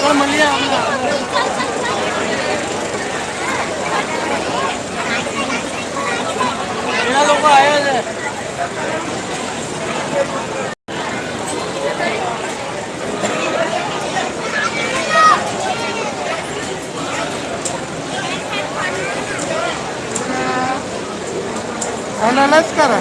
Normally लोक आहे कोणालाच करा.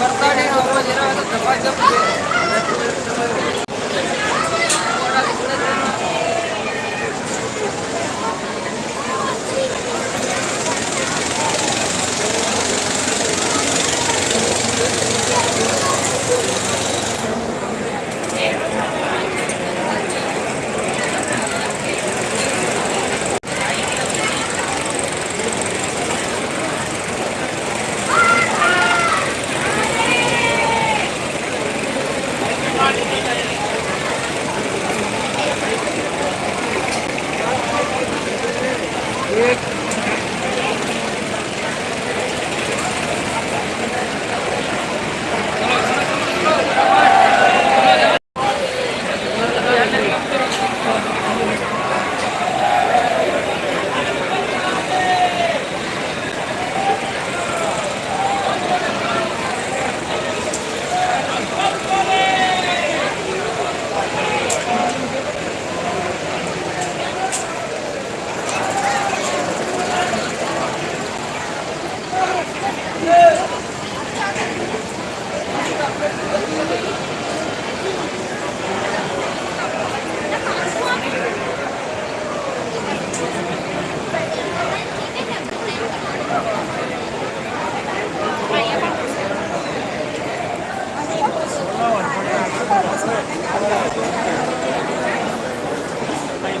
ಬರ್ತಾನೆ ಅಪ್ಪಾಜಿನ ದಪ್ಪ ದಪ್ಪ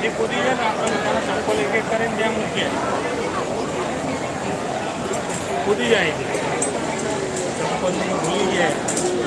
બધી કૂદી જાય ને, આપણે પોતાના સંકોલ એક એક કરીને જ્યાં. જાય છે ભૂલી જાય.